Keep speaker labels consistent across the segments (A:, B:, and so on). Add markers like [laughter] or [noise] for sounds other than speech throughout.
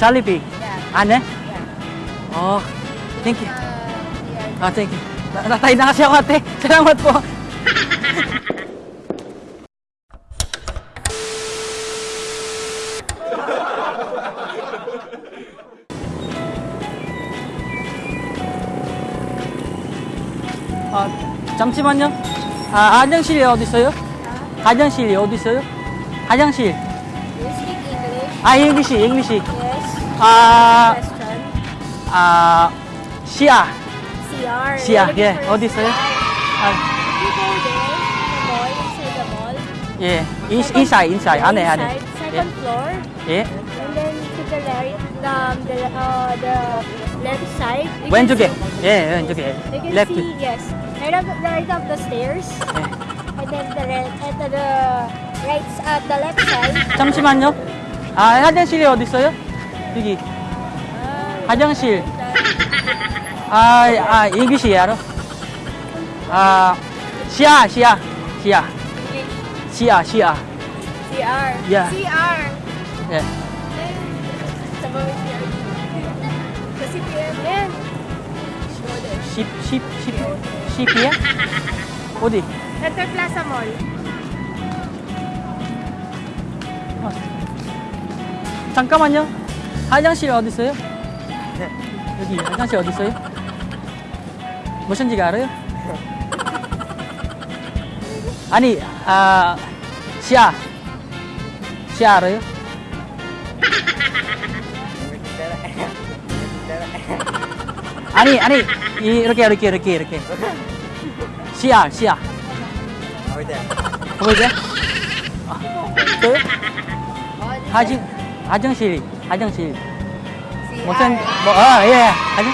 A: Jollibee.
B: Yeah.
A: Ane?
B: Yeah.
A: Oh, thank you.
B: Uh.
A: Ah, thank you. Na- Natay na kasi ako ate. Salamat po. 아, 잠시만요. 아, 화장실이 어디 있어요? 화장실이 어디 있어요? 화장실.
B: You speak English?
A: 아, 잉글리시, 잉글리시.
B: Yes.
A: 아. 아, 시아.
B: CR. looking
A: 예, 어디 있어요? 아,
B: inside.
A: 예, 인, 인사이, 인사이, 안에, 안에.
B: Inside, second floor.
A: 예,
B: And then to the right, um, the, uh, the left side. you
A: 왼쪽에. 예, 왼쪽에.
B: You can
A: 레프트.
B: see, yes. Right up, right up the stairs.
A: 예.
B: And then the, re- at the, right, at the left side.
A: 잠시만요. 아, 화장실이 어디 있어요? 여기. 화장실. 아, 아, 잉글리시 알아? 아, 시아, 시아, 시아. 시아, 시아.
B: CR.
A: Yeah.
B: CR.
A: 예.
B: CPM. Yan.
A: 10, 10, 10, 10이야? 어디?
B: Plaza Mall.
A: 어. 잠깐만요. 화장실 어디 있어요? 네. 여기 화장실 어디 있어요? 무슨지 알아요? 아니, 아, 시아. 시아 알아요? 아니, 아니, 이- 이렇게, 이렇게, 이렇게, 이렇게. 시아, 시아. 보이세요? 아, 저요? 화장, 화장실. 무슨, 뭐, 아, 예, 화장,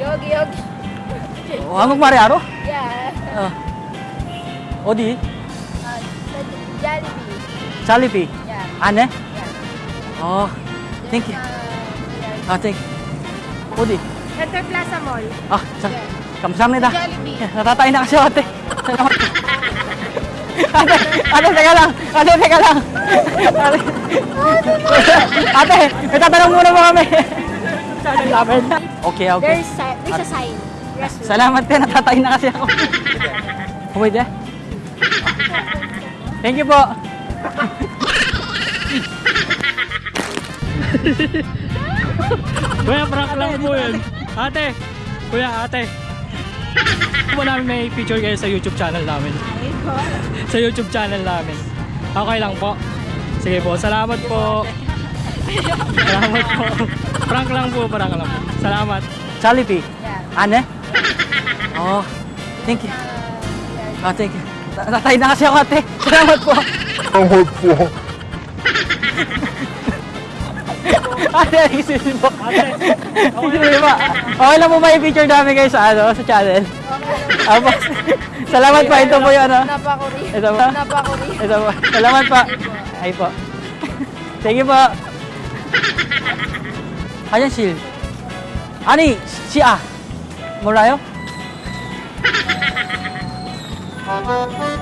B: 여기 여기.
A: 어, 한국말에 알아?
B: Yeah.
A: 어. 어디?
B: Uh, Jollibee.
A: 잘리비.
B: Yeah.
A: 안에?
B: Yeah.
A: 어, 땡큐.
B: Uh, here.
A: 아, 땡큐. 어디?
B: Center Plaza Mall.
A: 아, 자, 감사합니다.
B: Jollibee.
A: 예, 나타이 na kasi ako, ate. Salamat. [laughs] ate, ate, teka lang. Ate, teka lang. Ate, ate may tatanong muna mo kami. Namin. Okay, okay.
B: There's si- there's a sign. Restroom.
A: Salamat din, natatay na kasi ako. Pwede? Thank you po.
C: Kuya, prank lang po yun. Ate, kuya, ate. Wala namin may feature kayo sa YouTube channel namin. sa YouTube channel namin. Okay lang po. Sige po, salamat po. salamat po. Prank lang po, prank lang po. Salamat.
A: Jollibee?
B: Yeah.
A: Ano? Oh, thank you. Oh, thank you. Natay na kasi ako ate. Salamat po.
D: Salamat po. [laughs]
C: Ah,
A: narisin mo. [laughs] Okay. okay lang po may picture namin guys sa ano, sa channel. Apo. Salamat pa ito po 'yung ano.
B: Napakuri.
A: Ito po.
B: Napakuri.
A: Ito po. Salamat pa. Ay po. Thank you po. Ayan sil. Ani, si A. Mulayo. Thank [laughs] you.